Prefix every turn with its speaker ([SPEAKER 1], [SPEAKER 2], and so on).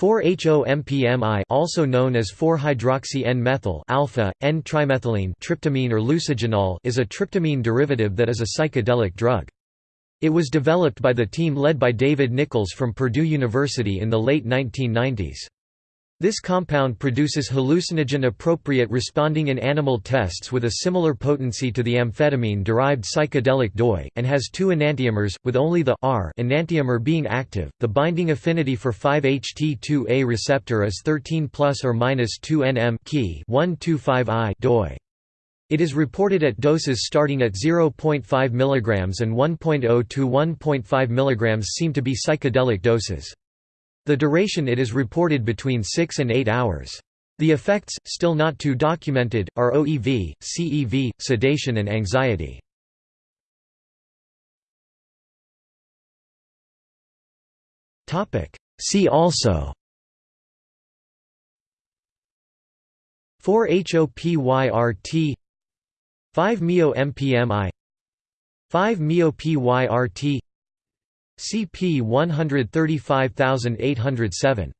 [SPEAKER 1] 4-HOMPMI also known as 4-hydroxy-N-methyl alpha, N-trimethylene tryptamine or lucigenol is a tryptamine derivative that is a psychedelic drug. It was developed by the team led by David Nichols from Purdue University in the late 1990s. This compound produces hallucinogen-appropriate responding in animal tests with a similar potency to the amphetamine-derived psychedelic DOI, and has two enantiomers, with only the R enantiomer being active. The binding affinity for 5-HT2A receptor is 13 plus or minus 2 nm key 125I DOI. It is reported at doses starting at 0.5 mg and 1.0 to 1.5 mg seem to be psychedelic doses. The duration it is reported between 6 and 8 hours. The effects, still not too documented, are OEV, CEV, sedation and anxiety. See also 4-HOPYRT 5-MeO-MPMI 5-MeO-PYRT CP 135807